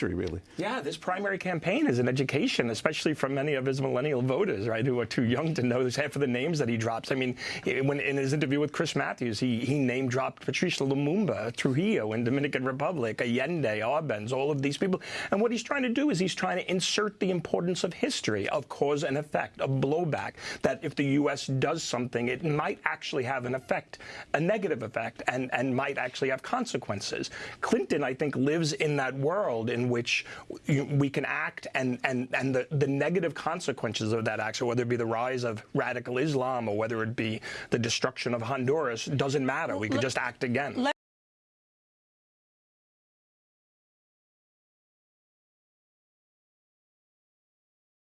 really. Yeah, this primary campaign is an education, especially from many of his millennial voters, right, who are too young to know this half of the names that he drops. I mean, when in his interview with Chris Matthews, he, he name dropped Patrice Lumumba, Trujillo in Dominican Republic, Allende, Arbenz, all of these people. And what he's trying to do is he's trying to insert the importance of history, of cause and effect, of blowback, that if the U.S. does something, it might actually have an effect, a negative effect, and, and might actually have consequences. Clinton, I think, lives in that world in in which we can act and, and, and the, the negative consequences of that action, whether it be the rise of radical Islam or whether it be the destruction of Honduras, doesn't matter. We could just act again.